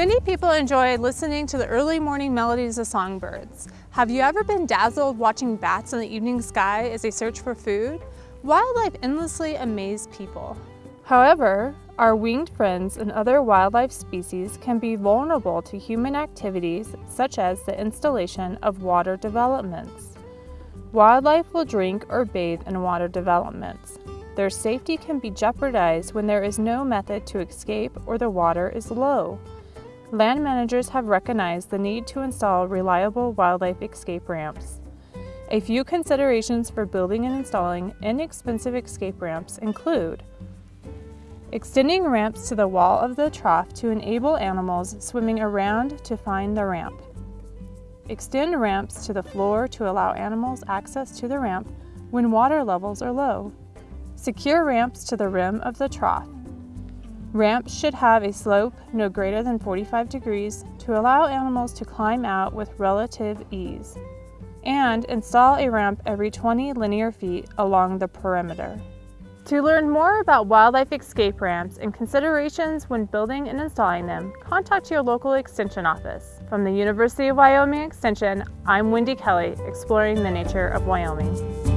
Many people enjoy listening to the early morning melodies of songbirds. Have you ever been dazzled watching bats in the evening sky as they search for food? Wildlife endlessly amaze people. However, our winged friends and other wildlife species can be vulnerable to human activities such as the installation of water developments. Wildlife will drink or bathe in water developments. Their safety can be jeopardized when there is no method to escape or the water is low. Land managers have recognized the need to install reliable wildlife escape ramps. A few considerations for building and installing inexpensive escape ramps include extending ramps to the wall of the trough to enable animals swimming around to find the ramp, extend ramps to the floor to allow animals access to the ramp when water levels are low, secure ramps to the rim of the trough, Ramps should have a slope no greater than 45 degrees to allow animals to climb out with relative ease. And install a ramp every 20 linear feet along the perimeter. To learn more about wildlife escape ramps and considerations when building and installing them, contact your local Extension office. From the University of Wyoming Extension, I'm Wendy Kelly, exploring the nature of Wyoming.